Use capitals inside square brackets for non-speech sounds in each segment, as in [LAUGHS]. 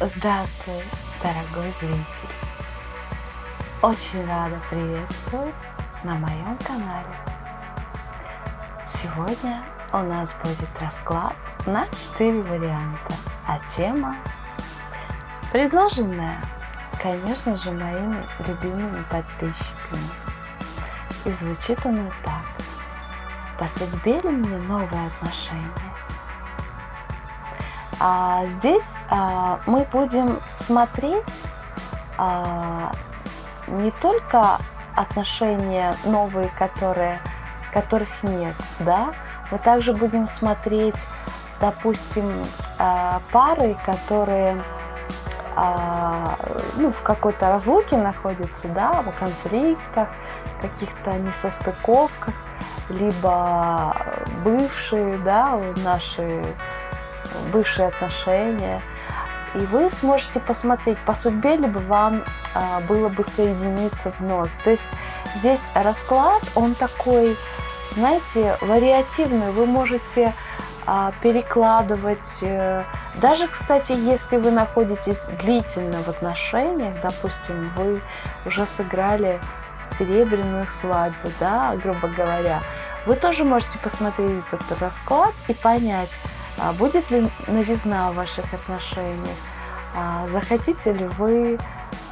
Здравствуй, дорогой зритель! Очень рада приветствовать на моем канале. Сегодня у нас будет расклад на 4 варианта, а тема предложенная, конечно же, моими любимыми подписчиками. И звучит она так. По судьбе ли мне новые отношения? А здесь а, мы будем смотреть а, не только отношения новые, которые, которых нет, да, мы также будем смотреть, допустим, а, пары, которые а, ну, в какой-то разлуке находятся, да, в конфликтах, каких-то несостыковках, либо бывшие, да, наши бывшие отношения. И вы сможете посмотреть, по судьбе либо вам а, было бы соединиться вновь. То есть здесь расклад, он такой, знаете, вариативный. Вы можете а, перекладывать. Э, даже, кстати, если вы находитесь длительно в отношениях, допустим, вы уже сыграли серебряную свадьбу, да, грубо говоря, вы тоже можете посмотреть этот расклад и понять, будет ли новизна в ваших отношениях? А захотите ли вы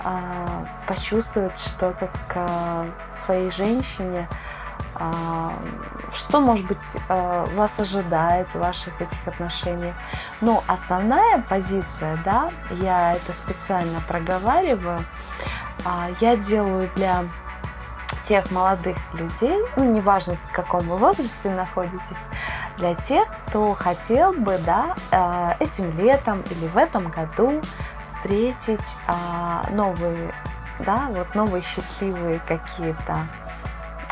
а, почувствовать что-то к своей женщине? Что, может быть, вас ожидает в ваших этих отношениях? Но основная позиция, да, я это специально проговариваю, я делаю для тех молодых людей, ну, неважно, в каком вы возрасте находитесь, для тех, кто хотел бы, да, э, этим летом или в этом году встретить а, новые, да, вот новые счастливые какие-то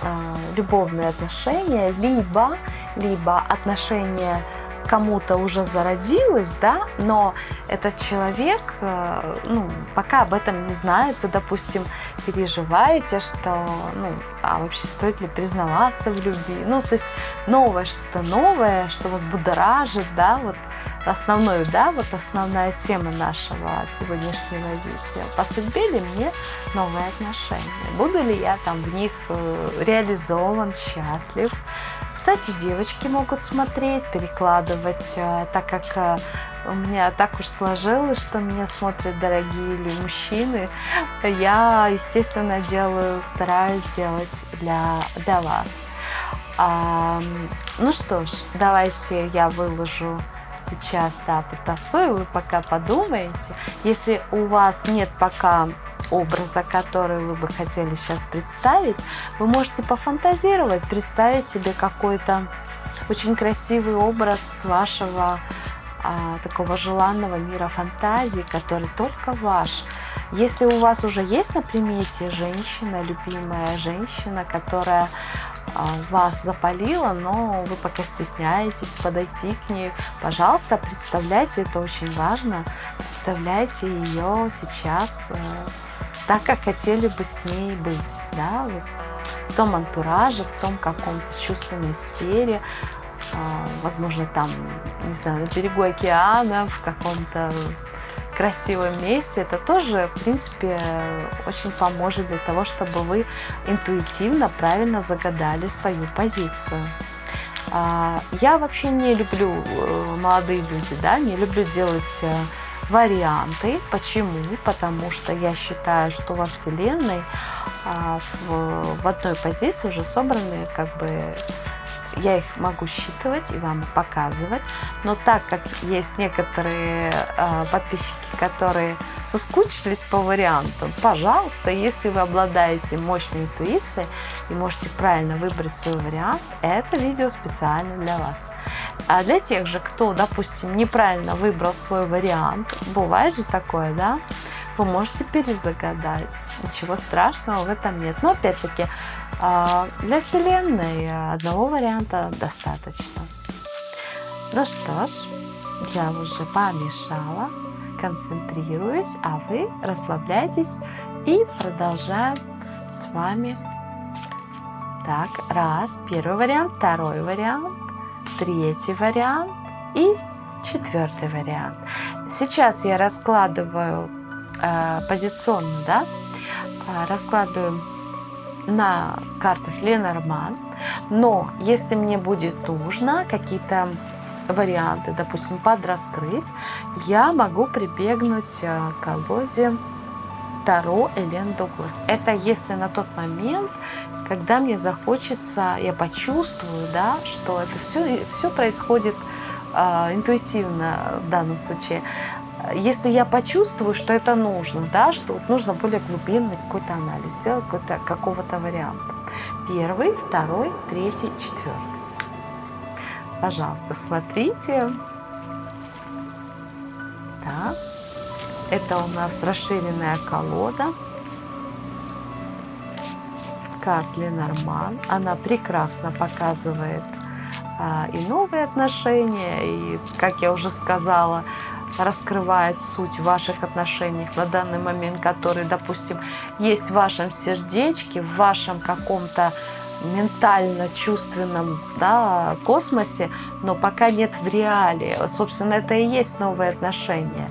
а, любовные отношения, либо, либо отношения кому-то уже зародилось, да, но этот человек, э, ну, пока об этом не знает, вы, допустим, переживаете, что, ну, а вообще стоит ли признаваться в любви, ну, то есть новое, что-то новое, что вас будоражит, да, вот основной, да, вот основная тема нашего сегодняшнего видео. По судьбе ли мне новые отношения? Буду ли я там в них э, реализован, счастлив? Кстати, девочки могут смотреть, перекладывать, э, так как э, у меня так уж сложилось, что меня смотрят дорогие или мужчины. Я, естественно, делаю, стараюсь делать для, для вас. А, ну что ж, давайте я выложу сейчас, да, потасую, вы пока подумаете. Если у вас нет пока образа, который вы бы хотели сейчас представить, вы можете пофантазировать, представить себе какой-то очень красивый образ вашего а, такого желанного мира фантазии, который только ваш. Если у вас уже есть на примете женщина, любимая женщина, которая а, вас запалила, но вы пока стесняетесь подойти к ней, пожалуйста, представляйте, это очень важно, представляйте ее сейчас э, так, как хотели бы с ней быть, да, в том антураже, в том каком-то чувственной сфере, а, возможно, там, не знаю, на берегу океана, в каком-то красивом месте, это тоже, в принципе, очень поможет для того, чтобы вы интуитивно, правильно загадали свою позицию. А, я вообще не люблю, э, молодые люди, да, не люблю делать э, варианты. Почему? Потому что я считаю, что во Вселенной а, в, в одной позиции уже собраны как бы я их могу считывать и вам показывать, но так как есть некоторые э, подписчики, которые соскучились по вариантам, пожалуйста, если вы обладаете мощной интуицией и можете правильно выбрать свой вариант, это видео специально для вас. А для тех же, кто, допустим, неправильно выбрал свой вариант, бывает же такое, да, вы можете перезагадать. Ничего страшного в этом нет. Но опять-таки, для Вселенной одного варианта достаточно. Ну что ж, я уже помешала, концентрируюсь, а вы расслабляйтесь и продолжаем с вами. Так, раз, первый вариант, второй вариант, третий вариант и четвертый вариант. Сейчас я раскладываю э, позиционно, да, э, раскладываю на картах Ленорман, но если мне будет нужно какие-то варианты, допустим, подраскрыть, я могу прибегнуть э, к колоде Таро Элен Дуглас. Это если на тот момент, когда мне захочется, я почувствую, да, что это все, все происходит э, интуитивно в данном случае. Если я почувствую, что это нужно, да, что нужно более глубинный какой-то анализ, сделать какой-то, какого-то варианта. Первый, второй, третий, четвертый. Пожалуйста, смотрите. Так. Это у нас расширенная колода. Карт Ленорман. Она прекрасно показывает а, и новые отношения, и, как я уже сказала, раскрывает суть ваших отношений на данный момент, которые, допустим, есть в вашем сердечке, в вашем каком-то ментально-чувственном да, космосе, но пока нет в реале. Собственно, это и есть новые отношения.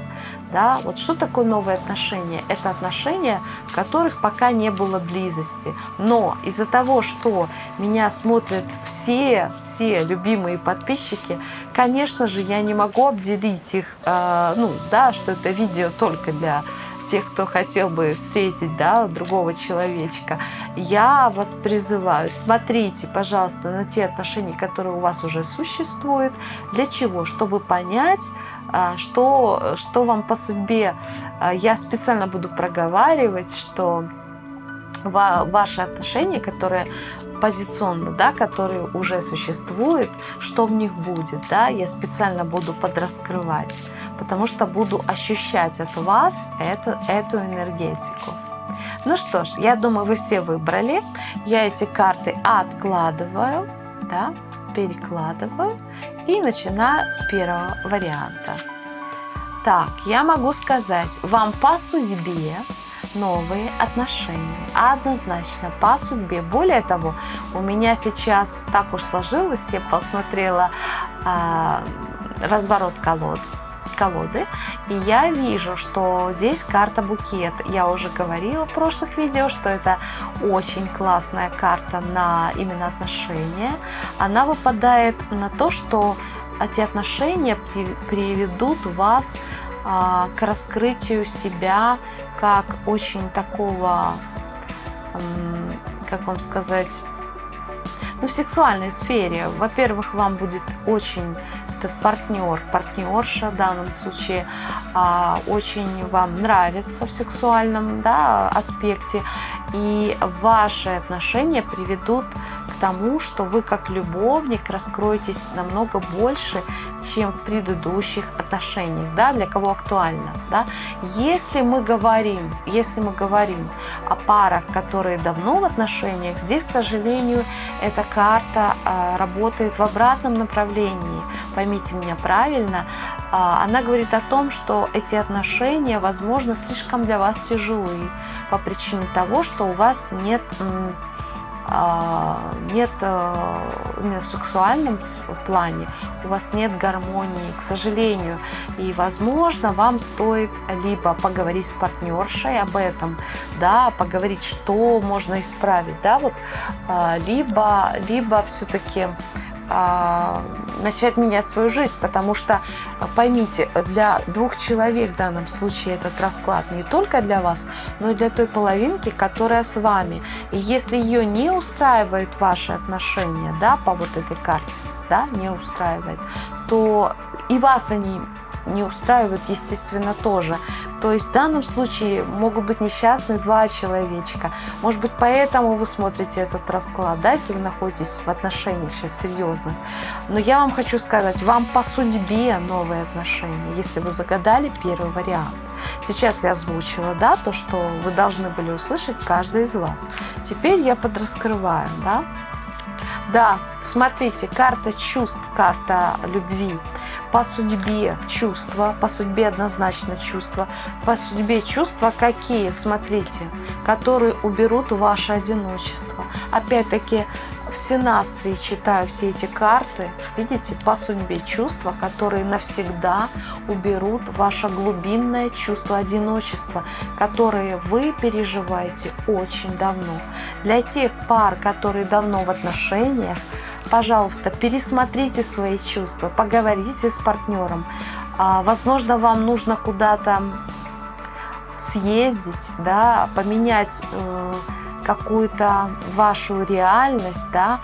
Да? Вот что такое новые отношения? Это отношения, в которых пока не было близости. Но из-за того, что меня смотрят все, все любимые подписчики, конечно же, я не могу обделить их, э, ну, да, что это видео только для тех, кто хотел бы встретить да, другого человечка, я вас призываю, смотрите, пожалуйста, на те отношения, которые у вас уже существуют. Для чего? Чтобы понять, что, что вам по судьбе. А, я специально буду проговаривать, что ваши отношения, которые позиционно, да, которые уже существуют, что в них будет, да, я специально буду подраскрывать, потому что буду ощущать от вас это, эту энергетику. Ну что ж, я думаю, вы все выбрали. Я эти карты откладываю, да, перекладываю и начинаю с первого варианта. Так, я могу сказать, вам по судьбе новые отношения. Однозначно, по судьбе. Более того, у меня сейчас так уж сложилось, я посмотрела а, разворот колод, колоды, и я вижу, что здесь карта букет. Я уже говорила в прошлых видео, что это очень классная карта на именно отношения. Она выпадает на то, что эти отношения приведут вас а, к раскрытию себя как очень такого, как вам сказать, ну, в сексуальной сфере. Во-первых, вам будет очень этот партнер, партнерша в данном случае, а, очень вам нравится в сексуальном да, аспекте, и ваши отношения приведут тому, что вы как любовник раскроетесь намного больше, чем в предыдущих отношениях, да, для кого актуально, да. Если мы говорим, если мы говорим о парах, которые давно в отношениях, здесь, к сожалению, эта карта а, работает в обратном направлении, поймите меня правильно, а, она говорит о том, что эти отношения, возможно, слишком для вас тяжелые по причине того, что у вас нет нет э, в сексуальном плане, у вас нет гармонии, к сожалению. И, возможно, вам стоит либо поговорить с партнершей об этом, да, поговорить, что можно исправить, да, вот, а, либо, либо все-таки а, начать менять свою жизнь, потому что, поймите, для двух человек в данном случае этот расклад не только для вас, но и для той половинки, которая с вами. И если ее не устраивает ваши отношения, да, по вот этой карте, да, не устраивает, то и вас они не устраивают, естественно, тоже. То есть в данном случае могут быть несчастны два человечка. Может быть, поэтому вы смотрите этот расклад, да, если вы находитесь в отношениях сейчас серьезных. Но я вам хочу сказать, вам по судьбе новые отношения, если вы загадали первый вариант. Сейчас я озвучила, да, то, что вы должны были услышать каждый из вас. Теперь я подраскрываю, да. Да, смотрите, карта чувств, карта любви по судьбе чувства, по судьбе однозначно чувства, по судьбе чувства какие, смотрите, которые уберут ваше одиночество. Опять-таки, все настрии читаю все эти карты, видите, по судьбе чувства, которые навсегда уберут ваше глубинное чувство одиночества, которые вы переживаете очень давно. Для тех пар, которые давно в отношениях, пожалуйста, пересмотрите свои чувства, поговорите с партнером. А, возможно, вам нужно куда-то съездить, да, поменять э, какую-то вашу реальность, да,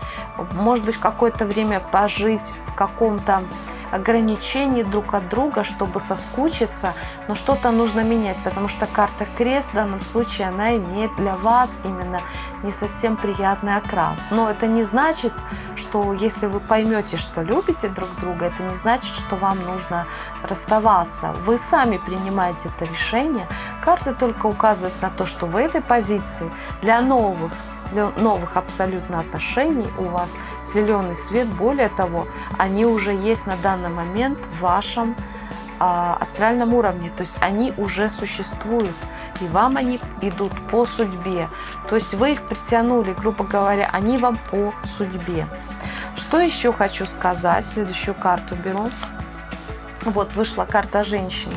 может быть, какое-то время пожить каком-то ограничений друг от друга, чтобы соскучиться, но что-то нужно менять, потому что карта крест в данном случае, она имеет для вас именно не совсем приятный окрас. Но это не значит, что если вы поймете, что любите друг друга, это не значит, что вам нужно расставаться. Вы сами принимаете это решение. Карты только указывают на то, что в этой позиции для новых новых абсолютно отношений у вас зеленый свет. Более того, они уже есть на данный момент в вашем а, астральном уровне. То есть они уже существуют. И вам они идут по судьбе. То есть вы их притянули, грубо говоря, они вам по судьбе. Что еще хочу сказать? Следующую карту беру. Вот вышла карта женщины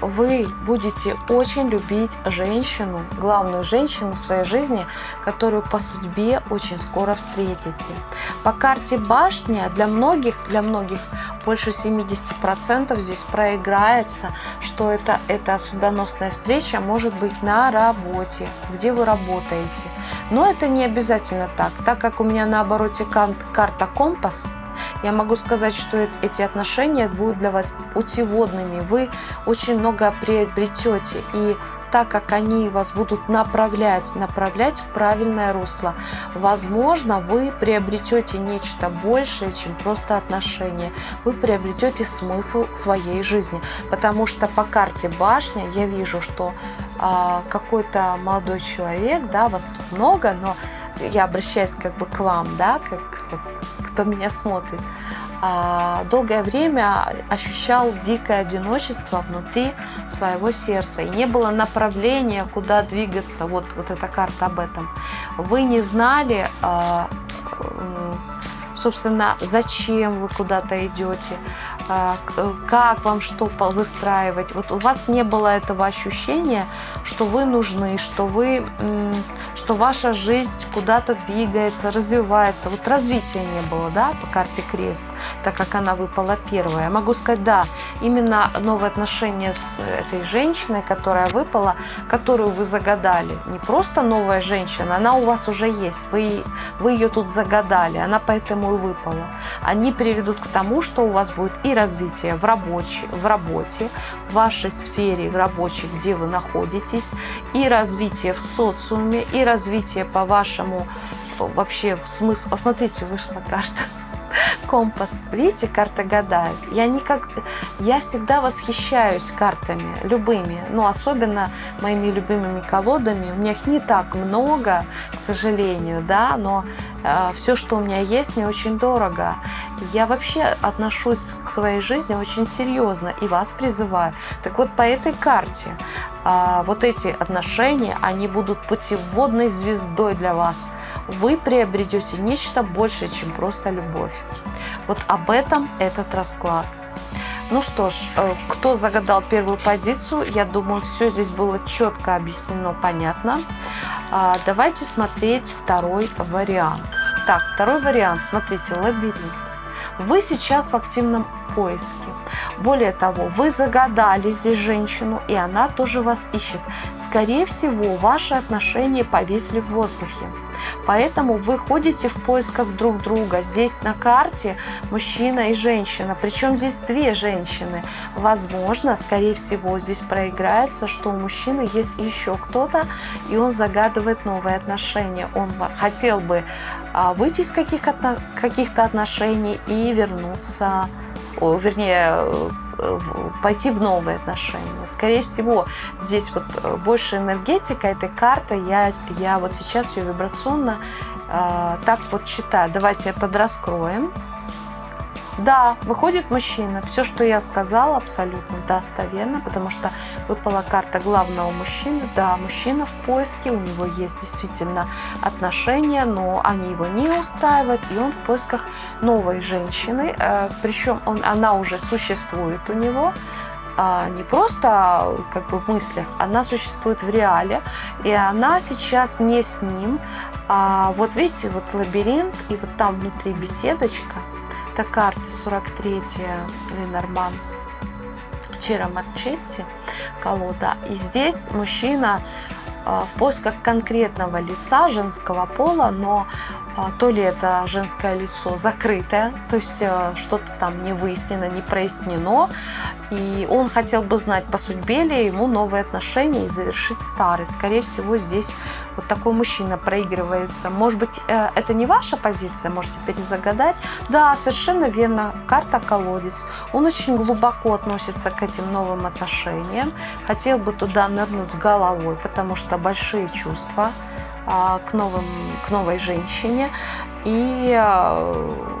вы будете очень любить женщину, главную женщину в своей жизни, которую по судьбе очень скоро встретите. По карте башня для многих, для многих больше 70% здесь проиграется, что это, эта судьбоносная встреча может быть на работе, где вы работаете. Но это не обязательно так, так как у меня на обороте карта компас – я могу сказать, что эти отношения будут для вас путеводными. Вы очень много приобретете. И так как они вас будут направлять, направлять в правильное русло, возможно, вы приобретете нечто большее, чем просто отношения. Вы приобретете смысл своей жизни. Потому что по карте башня я вижу, что а, какой-то молодой человек, да, вас тут много, но я обращаюсь как бы к вам, да, как, как кто меня смотрит, а, долгое время ощущал дикое одиночество внутри своего сердца. И не было направления, куда двигаться. Вот, вот эта карта об этом. Вы не знали, а, собственно, зачем вы куда-то идете, как вам что выстраивать. Вот у вас не было этого ощущения, что вы нужны, что вы что ваша жизнь куда-то двигается, развивается. Вот развития не было, да, по карте крест, так как она выпала первая. Я могу сказать, да, именно новые отношения с этой женщиной, которая выпала, которую вы загадали. Не просто новая женщина, она у вас уже есть, вы, вы ее тут загадали, она поэтому и выпала. Они приведут к тому, что у вас будет и развитие в, рабочей, в работе, в вашей сфере рабочей, где вы находитесь, и развитие в социуме, и развитие по вашему вообще смысл. Посмотрите, вышла карта. [LAUGHS] Компас. Видите, карта гадает. Я, никак, я всегда восхищаюсь картами, любыми, но особенно моими любимыми колодами. У меня их не так много, к сожалению, да, но э, все, что у меня есть, мне очень дорого. Я вообще отношусь к своей жизни очень серьезно и вас призываю. Так вот, по этой карте э, вот эти отношения, они будут путеводной звездой для вас. Вы приобретете нечто большее, чем просто любовь. Вот об этом этот расклад. Ну что ж, э, кто загадал первую позицию, я думаю, все здесь было четко объяснено, понятно. А, давайте смотреть второй вариант. Так, второй вариант, смотрите, лабиринт. Вы сейчас в активном поиске. Более того, вы загадали здесь женщину, и она тоже вас ищет. Скорее всего, ваши отношения повисли в воздухе. Поэтому вы ходите в поисках друг друга. Здесь на карте мужчина и женщина. Причем здесь две женщины. Возможно, скорее всего, здесь проиграется, что у мужчины есть еще кто-то, и он загадывает новые отношения. Он хотел бы а, выйти из каких-то каких отношений и вернуться, вернее, э, пойти в новые отношения. Скорее всего, здесь вот э, больше энергетика этой карты. Я, я вот сейчас ее вибрационно э, так вот читаю. Давайте подраскроем. Да, выходит мужчина. Все, что я сказала, абсолютно достоверно, потому что выпала карта главного мужчины. Да, мужчина в поиске, у него есть действительно отношения, но они его не устраивают, и он в поисках новой женщины. Э, Причем он, она уже существует у него, а, не просто как бы в мыслях, она существует в реале, и она сейчас не с ним. А вот видите, вот лабиринт, и вот там внутри беседочка, это карта 43 Ленорман Чира Марчетти, колода. И здесь мужчина а, в поисках конкретного лица женского пола, но а, то ли это женское лицо закрытое, то есть э, что-то там не выяснено, не прояснено, и он хотел бы знать, по судьбе ли ему новые отношения и завершить старые. Скорее всего, здесь вот такой мужчина проигрывается. Может быть, э, это не ваша позиция, можете перезагадать. Да, совершенно верно, карта колодец. Он очень глубоко относится к этим новым отношениям, хотел бы туда нырнуть с головой, потому что большие чувства – а, к, новым, к новой женщине. И, а,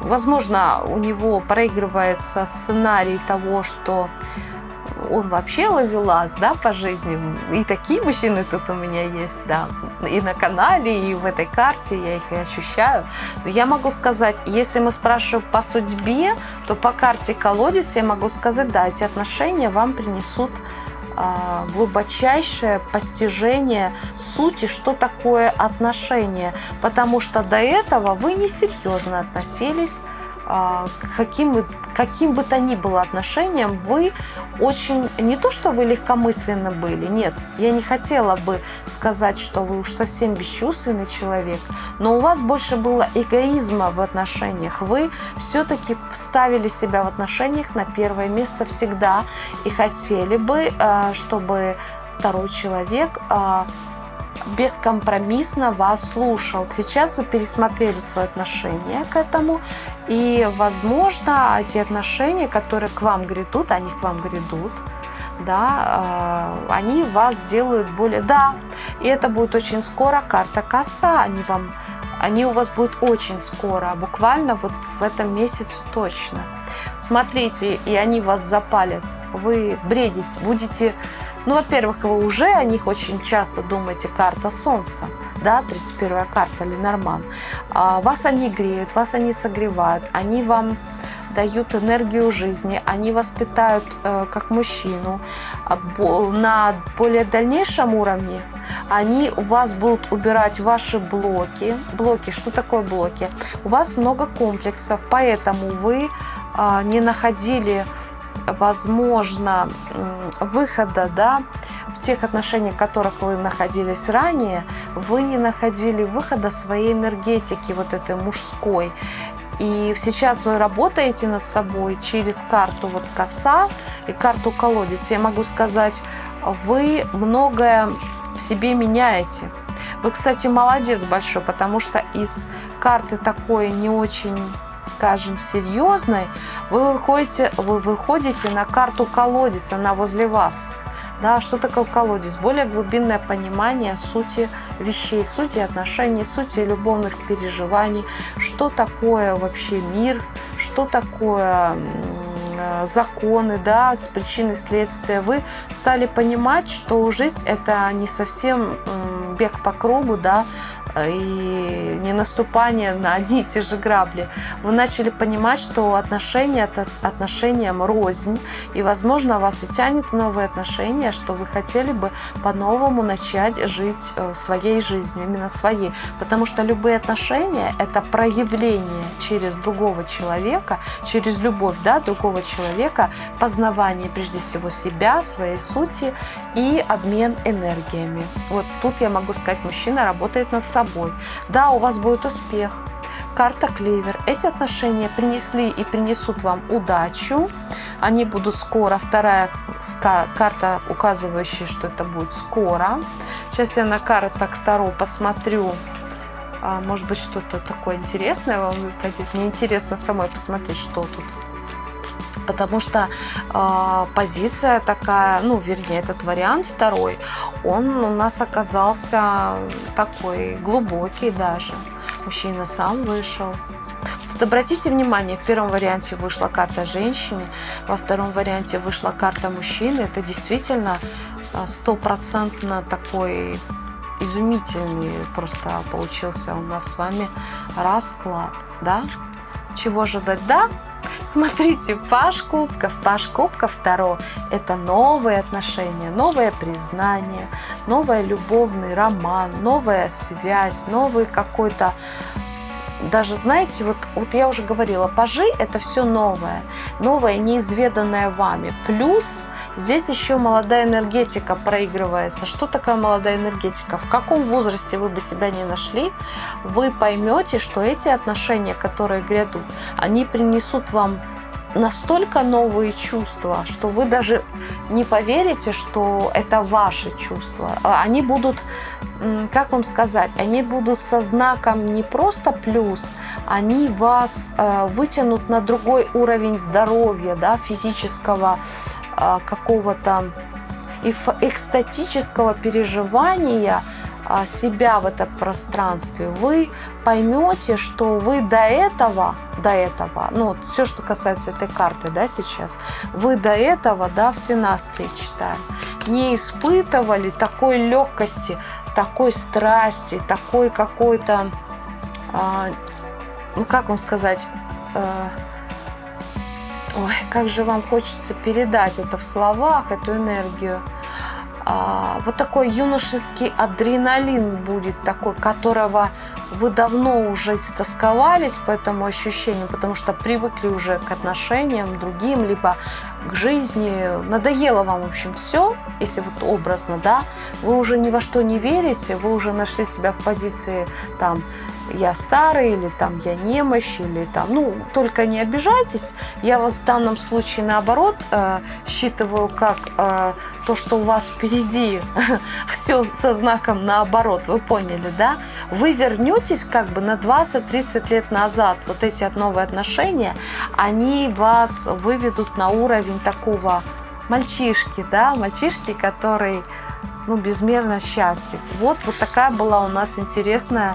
возможно, у него проигрывается сценарий того, что он вообще ловелас, да, по жизни. И такие мужчины тут у меня есть, да. И на канале, и в этой карте я их и ощущаю. Но я могу сказать, если мы спрашиваем по судьбе, то по карте колодец я могу сказать, да, эти отношения вам принесут глубочайшее постижение сути, что такое отношение, потому что до этого вы несерьезно относились а, каким, бы, каким бы то ни было отношением, вы очень, не то что вы легкомысленно были, нет, я не хотела бы сказать, что вы уж совсем бесчувственный человек, но у вас больше было эгоизма в отношениях, вы все-таки ставили себя в отношениях на первое место всегда и хотели бы, а, чтобы второй человек бескомпромиссно вас слушал. Сейчас вы пересмотрели свое отношение к этому, и, возможно, эти отношения, которые к вам грядут, они к вам грядут, да, а, они вас сделают более... Да, и это будет очень скоро, карта коса, они вам они у вас будут очень скоро, буквально вот в этом месяце точно. Смотрите, и они вас запалят. Вы бредите, будете ну, во-первых, вы уже о них очень часто думаете, карта Солнца, да, 31-я карта Ленорман. А, вас они греют, вас они согревают, они вам дают энергию жизни, они воспитают э, как мужчину. А, на более дальнейшем уровне они у вас будут убирать ваши блоки. Блоки, что такое блоки? У вас много комплексов, поэтому вы э, не находили возможно, выхода да, в тех отношениях, в которых вы находились ранее, вы не находили выхода своей энергетики, вот этой мужской. И сейчас вы работаете над собой через карту вот коса и карту колодец. Я могу сказать, вы многое в себе меняете. Вы, кстати, молодец большой, потому что из карты такой не очень скажем, серьезной, вы выходите, вы выходите на карту колодец, она возле вас. Да, что такое колодец? Более глубинное понимание сути вещей, сути отношений, сути любовных переживаний, что такое вообще мир, что такое э, законы, да, с причины следствия, вы стали понимать, что жизнь это не совсем бег по кругу, да, и не наступание на одни и те же грабли, вы начали понимать, что отношения – это отношениям рознь, и, возможно, вас и тянет новые отношения, что вы хотели бы по-новому начать жить э, своей жизнью, именно своей. Потому что любые отношения – это проявление через другого человека, через любовь да, другого человека, познавание прежде всего себя, своей сути и обмен энергиями. Вот тут я могу сказать, мужчина работает над собой. Да, у вас будет успех. Карта Клевер. Эти отношения принесли и принесут вам удачу. Они будут скоро. Вторая карта, указывающая, что это будет скоро. Сейчас я на картах Таро посмотрю. А, может быть, что-то такое интересное вам выпадет. Мне интересно самой посмотреть, что тут потому что э, позиция такая, ну, вернее, этот вариант второй, он у нас оказался такой глубокий даже. Мужчина сам вышел. Вот обратите внимание, в первом варианте вышла карта женщины, во втором варианте вышла карта мужчины. Это действительно а, стопроцентно такой изумительный просто получился у нас с вами расклад, да? Чего ожидать? Да, Смотрите, Паш Кубков, Паш Кубков второй – это новые отношения, новое признание, новый любовный роман, новая связь, новый какой-то даже, знаете, вот, вот я уже говорила, пажи – это все новое, новое, неизведанное вами. Плюс здесь еще молодая энергетика проигрывается. Что такое молодая энергетика? В каком возрасте вы бы себя не нашли, вы поймете, что эти отношения, которые грядут, они принесут вам настолько новые чувства, что вы даже не поверите, что это ваши чувства. А они будут, как вам сказать, они будут со знаком не просто плюс, они вас э, вытянут на другой уровень здоровья, да, физического э, какого-то экстатического переживания себя в этом пространстве, вы поймете, что вы до этого, до этого, ну, все, что касается этой карты, да, сейчас, вы до этого, да, в синастрии читаем, не испытывали такой легкости, такой страсти, такой какой-то, а, ну, как вам сказать, а, ой, как же вам хочется передать это в словах, эту энергию, а, вот такой юношеский адреналин будет такой, которого вы давно уже истосковались по этому ощущению, потому что привыкли уже к отношениям другим, либо к жизни. Надоело вам, в общем, все, если вот образно, да, вы уже ни во что не верите, вы уже нашли себя в позиции там я старый, или там я немощь, или там, ну, только не обижайтесь. Я вас в данном случае наоборот э, считываю как э, то, что у вас впереди [LAUGHS] все со знаком наоборот, вы поняли, да? Вы вернетесь как бы на 20-30 лет назад. Вот эти новые отношения, они вас выведут на уровень такого мальчишки, да, мальчишки, который ну, безмерно счастлив. Вот, вот такая была у нас интересная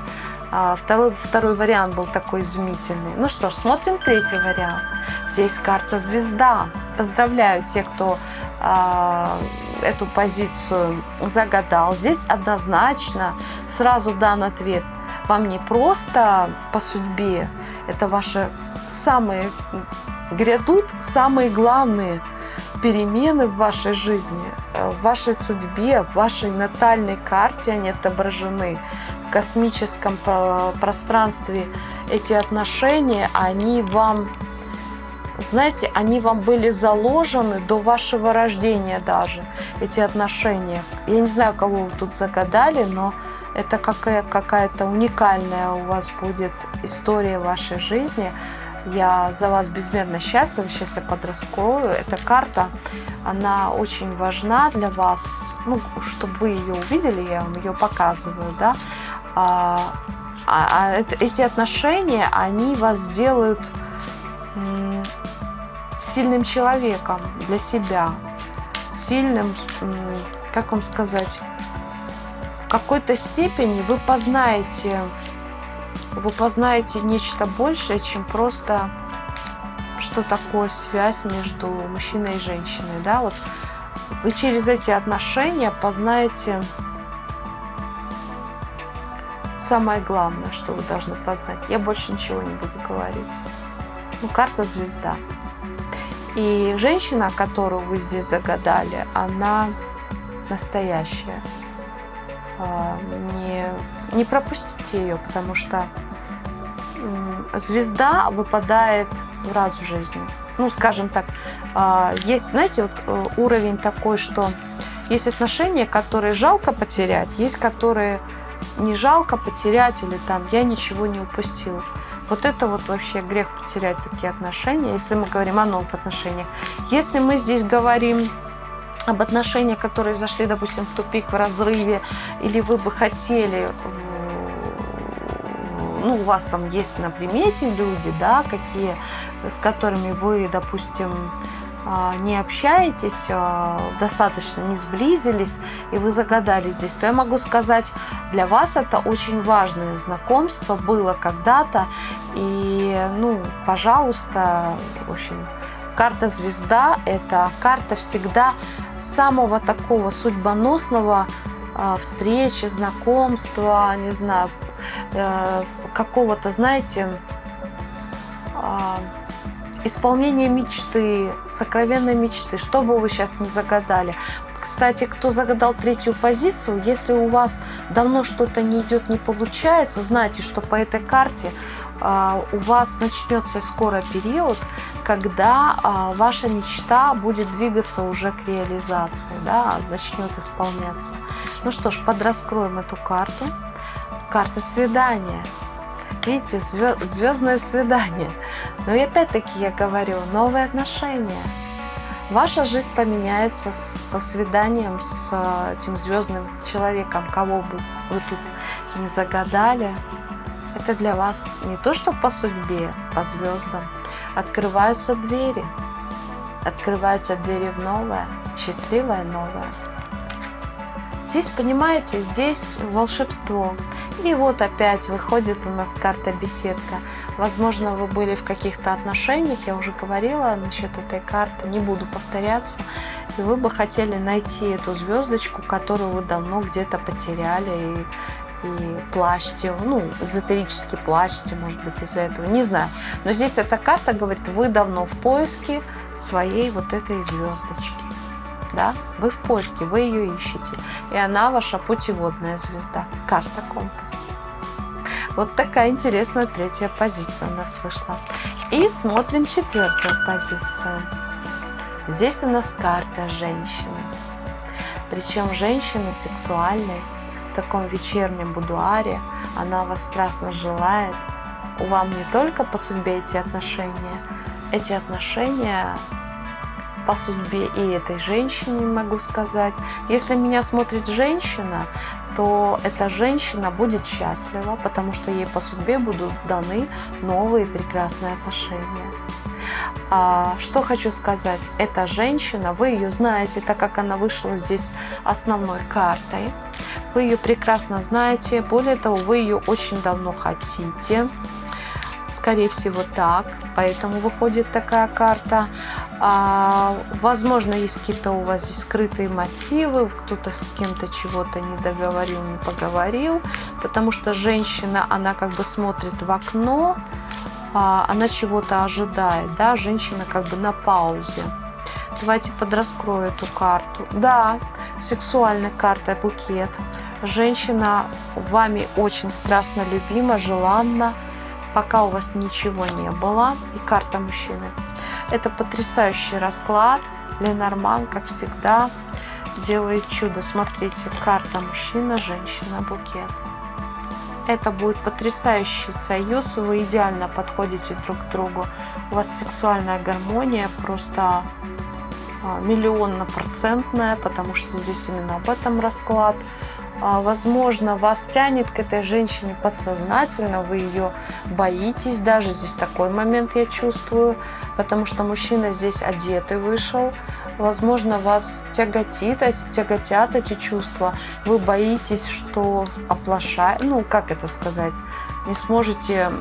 второй, второй вариант был такой изумительный. Ну что ж, смотрим третий вариант. Здесь карта звезда. Поздравляю тех, кто а, эту позицию загадал. Здесь однозначно сразу дан ответ. Вам не просто по судьбе, это ваши самые грядут самые главные перемены в вашей жизни, в вашей судьбе, в вашей натальной карте они отображены космическом пространстве эти отношения, они вам, знаете, они вам были заложены до вашего рождения даже, эти отношения. Я не знаю, кого вы тут загадали, но это какая-то какая уникальная у вас будет история вашей жизни. Я за вас безмерно счастлива. Сейчас я подраскрою. Эта карта, она очень важна для вас. Ну, чтобы вы ее увидели, я вам ее показываю, да а, а, а эти отношения, они вас сделают сильным человеком для себя, сильным, как вам сказать, в какой-то степени вы познаете, вы познаете нечто большее, чем просто что такое связь между мужчиной и женщиной, да, вот вы через эти отношения познаете самое главное, что вы должны познать. Я больше ничего не буду говорить. Ну, карта звезда. И женщина, которую вы здесь загадали, она настоящая. А, не, не пропустите ее, потому что звезда выпадает раз в жизни. Ну, скажем так, а, есть, знаете, вот э, уровень такой, что есть отношения, которые жалко потерять, есть которые не жалко потерять или там я ничего не упустил. Вот это вот вообще грех потерять такие отношения, если мы говорим о новых отношениях. Если мы здесь говорим об отношениях, которые зашли, допустим, в тупик, в разрыве, или вы бы хотели, ну, у вас там есть на примете люди, да, какие, с которыми вы, допустим, не общаетесь, а, достаточно не сблизились, и вы загадали здесь, то я могу сказать, для вас это очень важное знакомство было когда-то, и ну, пожалуйста, в общем, карта звезда – это карта всегда самого такого судьбоносного э, встречи, знакомства, не знаю, э, какого-то, знаете, э, исполнения мечты, сокровенной мечты, что бы вы сейчас не загадали. Кстати, кто загадал третью позицию, если у вас давно что-то не идет, не получается, знайте, что по этой карте а, у вас начнется скоро период, когда а, ваша мечта будет двигаться уже к реализации, да, начнет исполняться. Ну что ж, подраскроем эту карту. Карта свидания. Видите, звездное свидание. Но и опять-таки я говорю, новые отношения. Ваша жизнь поменяется со свиданием с этим звездным человеком, кого бы вы тут не загадали. Это для вас не то, что по судьбе, по звездам. Открываются двери. Открываются двери в новое, счастливое новое. Здесь, понимаете, здесь волшебство. И вот опять выходит у нас карта беседка. Возможно, вы были в каких-то отношениях, я уже говорила насчет этой карты, не буду повторяться. И вы бы хотели найти эту звездочку, которую вы давно где-то потеряли и, и плачете, ну, эзотерически плачете, может быть, из-за этого, не знаю. Но здесь эта карта говорит, вы давно в поиске своей вот этой звездочки. Да? Вы в поиске, вы ее ищете. И она ваша путеводная звезда. Карта компас. Вот такая интересная третья позиция у нас вышла. И смотрим четвертую позицию. Здесь у нас карта женщины. Причем женщина сексуальной, в таком вечернем будуаре. Она вас страстно желает. У вам не только по судьбе эти отношения. Эти отношения по судьбе и этой женщине, могу сказать. Если меня смотрит женщина, то эта женщина будет счастлива, потому что ей по судьбе будут даны новые прекрасные отношения. А, что хочу сказать, эта женщина, вы ее знаете, так как она вышла здесь основной картой, вы ее прекрасно знаете, более того, вы ее очень давно хотите, скорее всего так, поэтому выходит такая карта. А, возможно, есть какие-то у вас здесь скрытые мотивы, кто-то с кем-то чего-то не договорил, не поговорил, потому что женщина, она как бы смотрит в окно, а, она чего-то ожидает, да, женщина как бы на паузе. Давайте подраскрою эту карту. Да, сексуальная карта букет. Женщина вами очень страстно любима, желанна, пока у вас ничего не было. И карта мужчины. Это потрясающий расклад. Ленорман, как всегда, делает чудо. Смотрите, карта мужчина, женщина, букет. Это будет потрясающий союз. Вы идеально подходите друг к другу. У вас сексуальная гармония просто а, миллионно-процентная, потому что здесь именно об этом расклад. А, возможно, вас тянет к этой женщине подсознательно, вы ее боитесь даже, здесь такой момент я чувствую, потому что мужчина здесь одетый вышел, возможно, вас тяготит, тяготят эти чувства, вы боитесь, что оплошает, ну, как это сказать, не сможете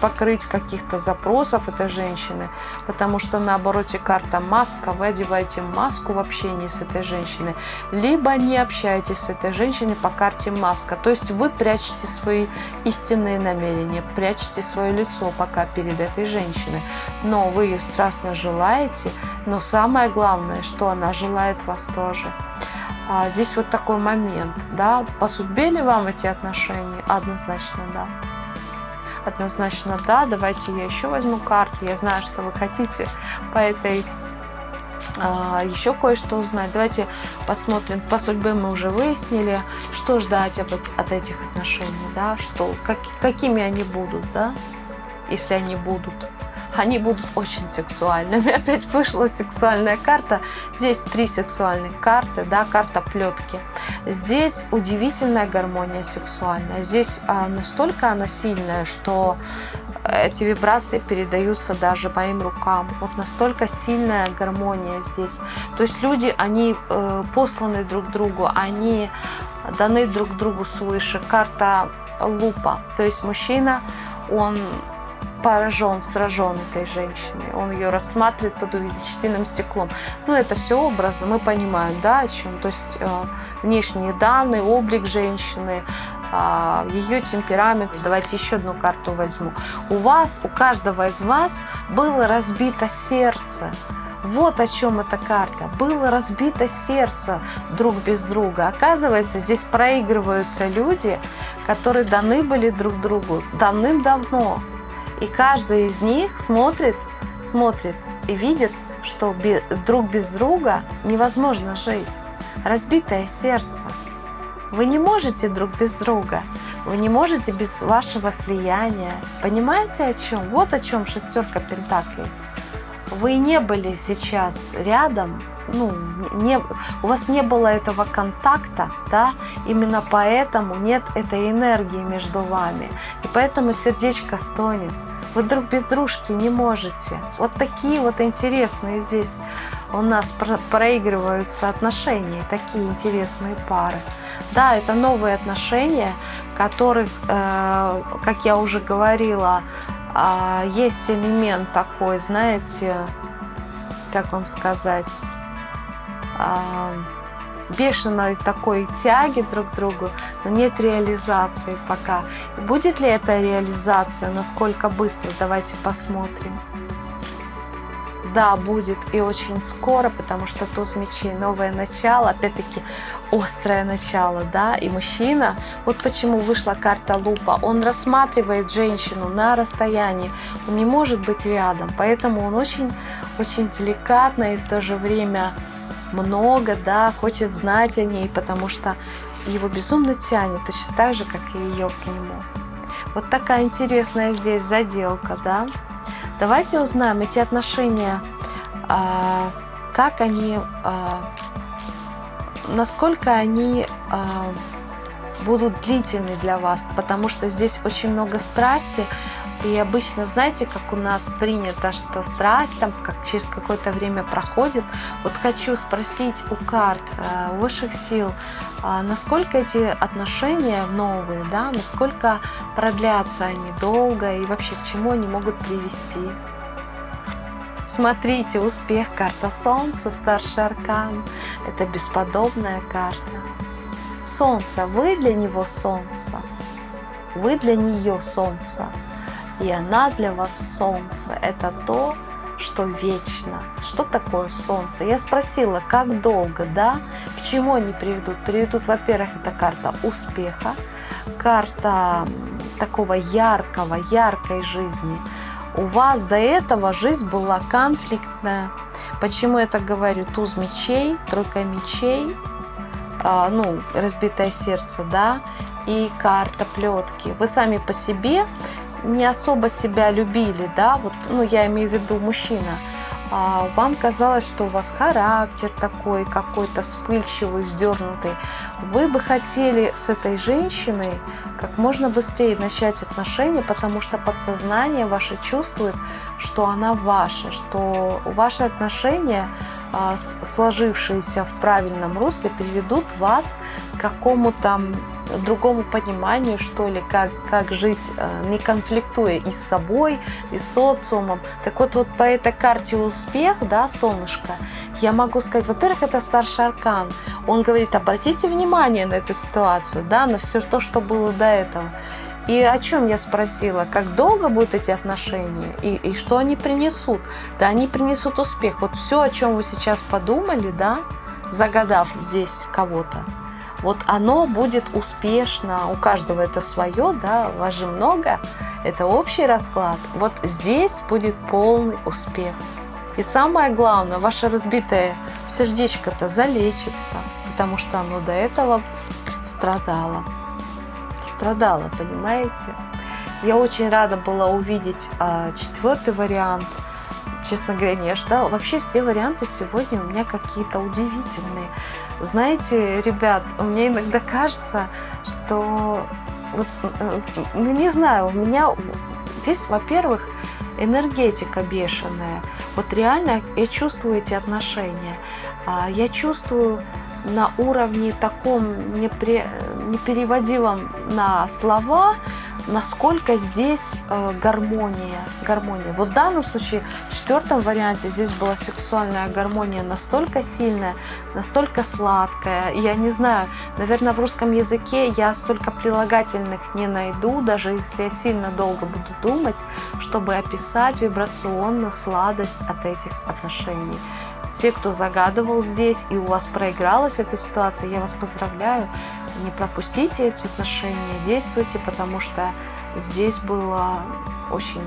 покрыть каких-то запросов этой женщины, потому что на обороте карта маска, вы одеваете маску в общении с этой женщиной, либо не общаетесь с этой женщиной по карте маска, то есть вы прячете свои истинные намерения, прячете свое лицо пока перед этой женщиной, но вы ее страстно желаете, но самое главное, что она желает вас тоже. А здесь вот такой момент, да, по судьбе ли вам эти отношения? Однозначно, да. Однозначно да. Давайте я еще возьму карты. Я знаю, что вы хотите по этой а, еще кое-что узнать. Давайте посмотрим. По судьбе мы уже выяснили, что ждать от, от этих отношений, да, что, как, какими они будут, да, если они будут они будут очень сексуальными. [LAUGHS] Опять вышла сексуальная карта. Здесь три сексуальных карты, да, карта плетки. Здесь удивительная гармония сексуальная. Здесь а, настолько она сильная, что эти вибрации передаются даже моим рукам. Вот настолько сильная гармония здесь. То есть люди, они э, посланы друг другу, они даны друг другу свыше. Карта лупа. То есть мужчина, он поражен, сражен этой женщиной. Он ее рассматривает под увеличительным стеклом. Ну, это все образы, мы понимаем, да, о чем. То есть э, внешние данные, облик женщины, э, ее темперамент. Давайте еще одну карту возьму. У вас, у каждого из вас было разбито сердце. Вот о чем эта карта. Было разбито сердце друг без друга. Оказывается, здесь проигрываются люди, которые даны были друг другу давным-давно. И каждый из них смотрит, смотрит и видит, что друг без друга невозможно жить. Разбитое сердце. Вы не можете друг без друга. Вы не можете без вашего слияния. Понимаете о чем? Вот о чем шестерка пентаклей вы не были сейчас рядом, ну, не, у вас не было этого контакта, да, именно поэтому нет этой энергии между вами. И поэтому сердечко стонет. Вы друг без дружки не можете. Вот такие вот интересные здесь у нас проигрываются отношения, такие интересные пары. Да, это новые отношения, которых, э, как я уже говорила, а, есть элемент такой, знаете, как вам сказать, а, бешеной такой тяги друг к другу, но нет реализации пока. Будет ли эта реализация, насколько быстро, давайте посмотрим. Да, будет и очень скоро, потому что туз мечей, новое начало, опять-таки острое начало, да, и мужчина, вот почему вышла карта лупа, он рассматривает женщину на расстоянии, он не может быть рядом, поэтому он очень, очень деликатно и в то же время много, да, хочет знать о ней, потому что его безумно тянет, точно так же, как и ее к нему. Вот такая интересная здесь заделка, да. Давайте узнаем эти отношения, а, как они а, насколько они э, будут длительны для вас, потому что здесь очень много страсти, и обычно, знаете, как у нас принято, что страсть там как через какое-то время проходит. Вот хочу спросить у карт, э, у высших сил, э, насколько эти отношения новые, да, насколько продлятся они долго и вообще к чему они могут привести. Смотрите, успех, карта Солнца, старший аркан. Это бесподобная карта. Солнце, вы для него Солнце. Вы для нее Солнце. И она для вас Солнце. Это то, что вечно. Что такое Солнце? Я спросила, как долго, да? К чему они приведут? Приведут, во-первых, это карта успеха, карта такого яркого, яркой жизни – у вас до этого жизнь была конфликтная. Почему я так говорю? Туз мечей, тройка мечей, а, ну, разбитое сердце, да, и карта плетки. Вы сами по себе не особо себя любили, да, вот, ну, я имею в виду мужчина. А вам казалось, что у вас характер такой какой-то вспыльчивый, сдернутый. Вы бы хотели с этой женщиной как можно быстрее начать отношения, потому что подсознание ваше чувствует, что она ваша, что ваши отношения, сложившиеся в правильном русле, приведут вас к какому-то другому пониманию, что ли, как, как жить, а, не конфликтуя и с собой, и с социумом. Так вот, вот по этой карте успех, да, солнышко, я могу сказать, во-первых, это старший аркан. Он говорит, обратите внимание на эту ситуацию, да, на все то, что было до этого. И о чем я спросила, как долго будут эти отношения и, и что они принесут? Да, они принесут успех. Вот все, о чем вы сейчас подумали, да, загадав здесь кого-то, вот оно будет успешно, у каждого это свое, да, вас же много, это общий расклад. Вот здесь будет полный успех. И самое главное, ваше разбитое сердечко-то залечится, потому что оно до этого страдало. Страдало, понимаете? Я очень рада была увидеть а, четвертый вариант. Честно говоря, не ожидала. Вообще все варианты сегодня у меня какие-то удивительные. Знаете, ребят, мне иногда кажется, что вот, ну, не знаю, у меня здесь, во-первых, энергетика бешеная. Вот реально я чувствую эти отношения. А, я чувствую на уровне таком непри... непереводимом на слова, насколько здесь э, гармония, гармония. Вот в данном случае, в четвертом варианте, здесь была сексуальная гармония настолько сильная, настолько сладкая. Я не знаю, наверное, в русском языке я столько прилагательных не найду, даже если я сильно долго буду думать, чтобы описать вибрационно сладость от этих отношений. Все, кто загадывал здесь и у вас проигралась эта ситуация, я вас поздравляю не пропустите эти отношения, действуйте, потому что здесь было очень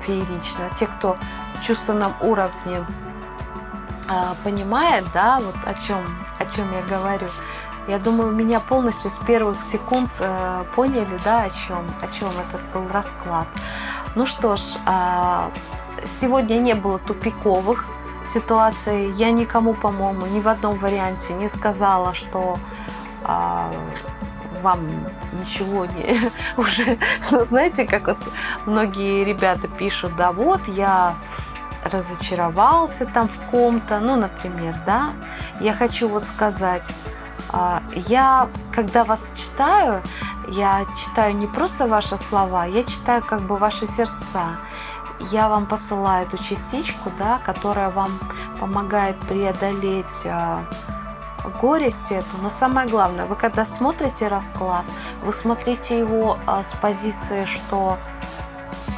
феерично. Те, кто в чувственном уровне э, понимает, да, вот о чем, о чем я говорю, я думаю, меня полностью с первых секунд э, поняли, да, о чем, о чем этот был расклад. Ну что ж, э, сегодня не было тупиковых ситуаций. Я никому, по-моему, ни в одном варианте не сказала, что а вам ничего не [LAUGHS] уже, ну, знаете, как вот многие ребята пишут, да, вот я разочаровался там в ком-то, ну, например, да, я хочу вот сказать, а, я, когда вас читаю, я читаю не просто ваши слова, я читаю как бы ваши сердца. Я вам посылаю эту частичку, да, которая вам помогает преодолеть а, горесть эту, но самое главное, вы когда смотрите расклад, вы смотрите его а, с позиции, что,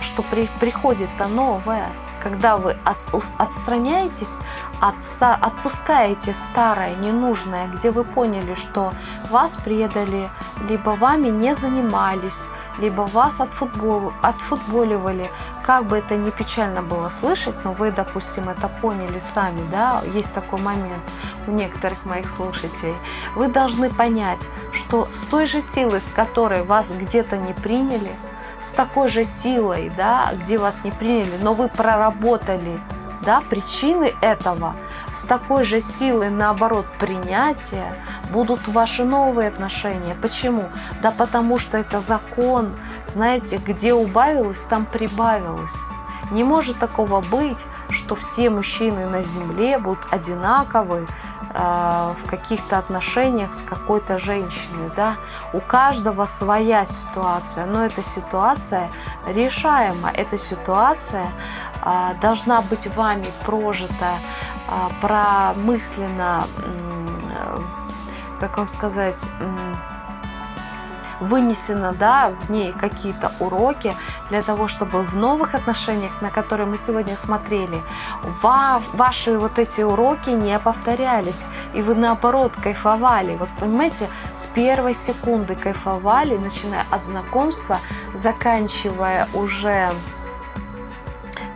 что при, приходит-то новое. Когда вы от, отстраняетесь, от, отпускаете старое, ненужное, где вы поняли, что вас предали, либо вами не занимались, либо вас отфутбол, отфутболивали. Как бы это ни печально было слышать, но вы, допустим, это поняли сами, да, есть такой момент у некоторых моих слушателей. Вы должны понять, что с той же силой, с которой вас где-то не приняли, с такой же силой, да, где вас не приняли, но вы проработали да, причины этого, с такой же силой, наоборот, принятия будут ваши новые отношения. Почему? Да потому что это закон, знаете, где убавилось, там прибавилось. Не может такого быть, что все мужчины на земле будут одинаковы, в каких-то отношениях с какой-то женщиной, да, у каждого своя ситуация, но эта ситуация решаема, эта ситуация э, должна быть вами прожита, э, промысленно, как вам сказать, вынесено да, в ней какие-то уроки для того, чтобы в новых отношениях, на которые мы сегодня смотрели, ваши вот эти уроки не повторялись, и вы наоборот кайфовали. Вот понимаете, с первой секунды кайфовали, начиная от знакомства, заканчивая уже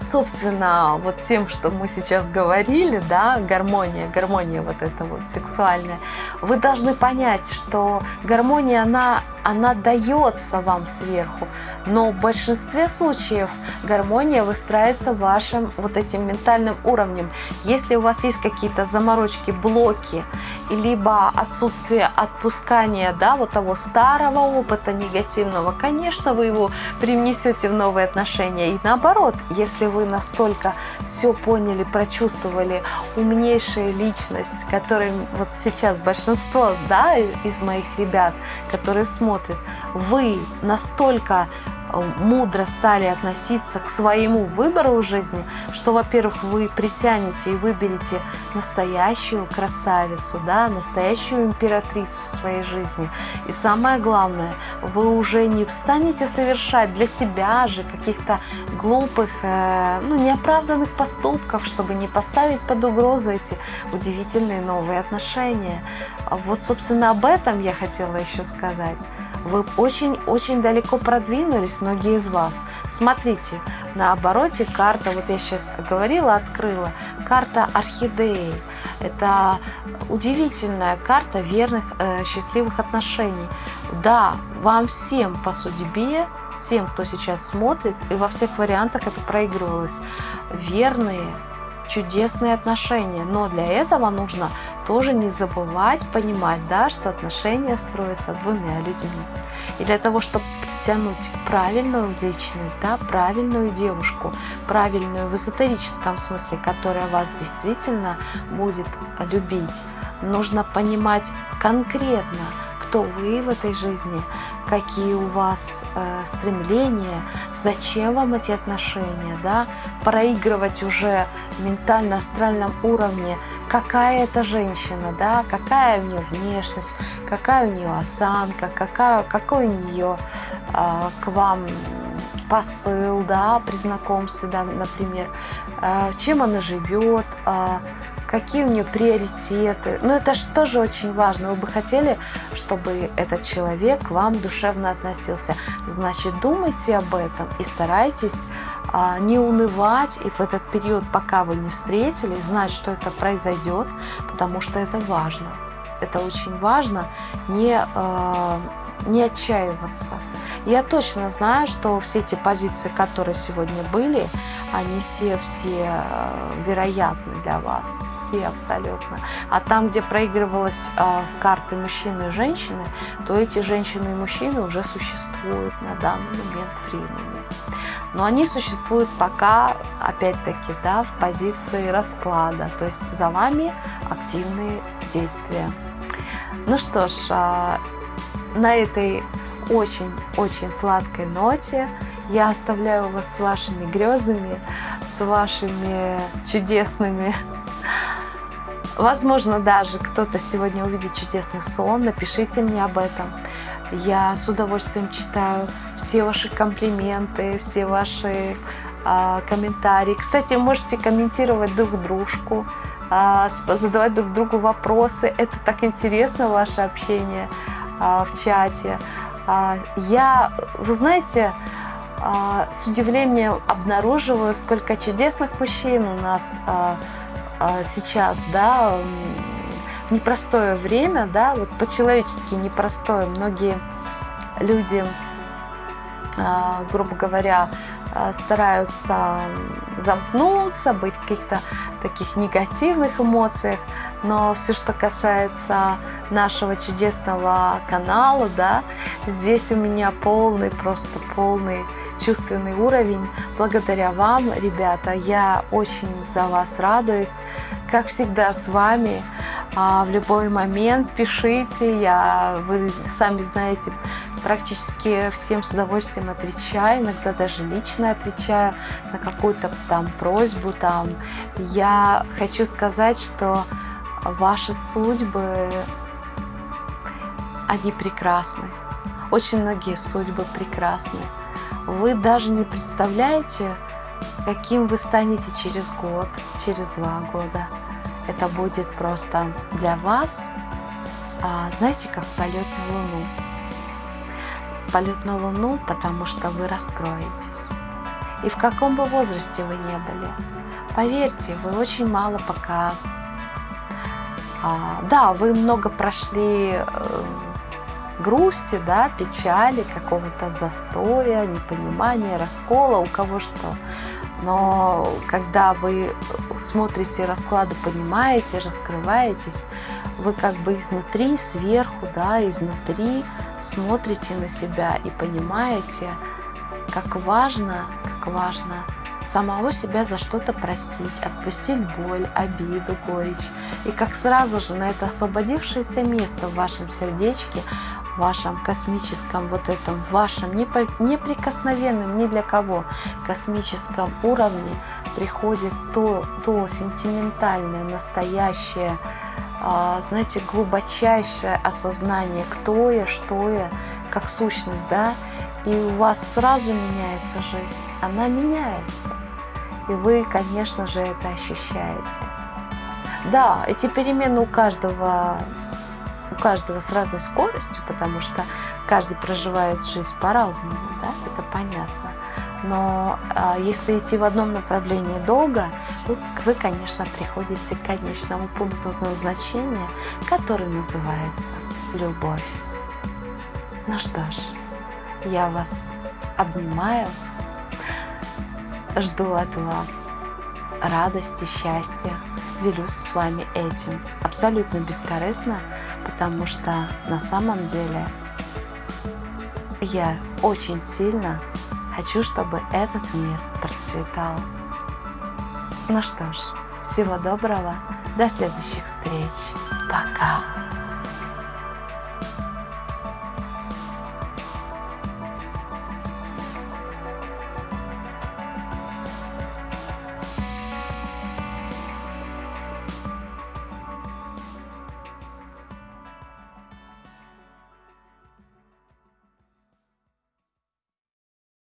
собственно, вот тем, что мы сейчас говорили, да, гармония, гармония вот эта вот сексуальная, вы должны понять, что гармония, она она дается вам сверху, но в большинстве случаев гармония выстраивается вашим вот этим ментальным уровнем. Если у вас есть какие-то заморочки, блоки, либо отсутствие отпускания да, вот того старого опыта негативного, конечно, вы его привнесете в новые отношения. И наоборот, если вы настолько все поняли, прочувствовали, умнейшая личность, которой вот сейчас большинство да, из моих ребят, которые смотрят, смотрит, вы настолько Э, мудро стали относиться к своему выбору в жизни, что, во-первых, вы притянете и выберете настоящую красавицу, да, настоящую императрицу своей жизни. И самое главное, вы уже не станете совершать для себя же каких-то глупых, э, ну, неоправданных поступков, чтобы не поставить под угрозу эти удивительные новые отношения. Вот, собственно, об этом я хотела еще сказать вы очень-очень далеко продвинулись, многие из вас. Смотрите, на обороте карта, вот я сейчас говорила, открыла, карта орхидеи. Это удивительная карта верных, э, счастливых отношений. Да, вам всем по судьбе, всем, кто сейчас смотрит, и во всех вариантах это проигрывалось, верные, чудесные отношения. Но для этого нужно тоже не забывать, понимать, да, что отношения строятся двумя людьми. И для того, чтобы притянуть правильную личность, да, правильную девушку, правильную в эзотерическом смысле, которая вас действительно будет любить, нужно понимать конкретно, кто вы в этой жизни, какие у вас э, стремления, зачем вам эти отношения, да, проигрывать уже ментально-астральном уровне, какая это женщина, да, какая у нее внешность, какая у нее осанка, какая, какой у нее э, к вам посыл, да, при знакомстве, да, например, э, чем она живет, э, какие у нее приоритеты. Ну, это же тоже очень важно. Вы бы хотели, чтобы этот человек к вам душевно относился. Значит, думайте об этом и старайтесь а, не унывать и в этот период, пока вы не встретились, знать, что это произойдет, потому что это важно. Это очень важно не, э, не отчаиваться. Я точно знаю, что все эти позиции, которые сегодня были, они все, все э, вероятны для вас, все абсолютно. А там, где проигрывалась карты мужчины и женщины, то эти женщины и мужчины уже существуют на данный момент времени. Но они существуют пока, опять-таки, да, в позиции расклада, то есть за вами активные действия. Ну что ж, а, на этой очень-очень сладкой ноте. Я оставляю вас с вашими грезами, с вашими чудесными. Возможно, даже кто-то сегодня увидит чудесный сон. Напишите мне об этом. Я с удовольствием читаю все ваши комплименты, все ваши э, комментарии. Кстати, можете комментировать друг дружку, э, задавать друг другу вопросы. Это так интересно, ваше общение э, в чате. А, я, вы знаете, а, с удивлением обнаруживаю, сколько чудесных мужчин у нас а, сейчас, да, непростое время, да, вот по-человечески непростое. Многие люди, грубо говоря, стараются замкнуться, быть в каких-то таких негативных эмоциях, но все, что касается нашего чудесного канала, да, здесь у меня полный, просто полный чувственный уровень. Благодаря вам, ребята, я очень за вас радуюсь. Как всегда с вами а, в любой момент пишите, я, вы сами знаете, практически всем с удовольствием отвечаю, иногда даже лично отвечаю на какую-то там просьбу там. Я хочу сказать, что ваши судьбы они прекрасны. Очень многие судьбы прекрасны. Вы даже не представляете, каким вы станете через год, через два года. Это будет просто для вас, а, знаете, как полет на Луну. Полет на Луну, потому что вы раскроетесь. И в каком бы возрасте вы не были, поверьте, вы очень мало пока... А, да, вы много прошли э, грусти, да, печали, какого-то застоя, непонимания, раскола, у кого что. Но когда вы смотрите расклады, понимаете, раскрываетесь, вы как бы изнутри, сверху, да, изнутри смотрите на себя и понимаете, как важно, как важно самого себя за что-то простить, отпустить боль, обиду, горечь. И как сразу же на это освободившееся место в вашем сердечке вашем космическом вот этом, вашем неприкосновенном ни для кого космическом уровне приходит то, то сентиментальное, настоящее, а, знаете, глубочайшее осознание, кто я, что я, как сущность, да, и у вас сразу меняется жизнь, она меняется, и вы, конечно же, это ощущаете. Да, эти перемены у каждого у каждого с разной скоростью, потому что каждый проживает жизнь по-разному, да, это понятно. Но а, если идти в одном направлении долго, вы, вы, конечно, приходите к конечному пункту назначения, который называется любовь. Ну что ж, я вас обнимаю, жду от вас радости, счастья, делюсь с вами этим абсолютно бескорыстно, потому что на самом деле я очень сильно хочу, чтобы этот мир процветал. Ну что ж, всего доброго, до следующих встреч, пока!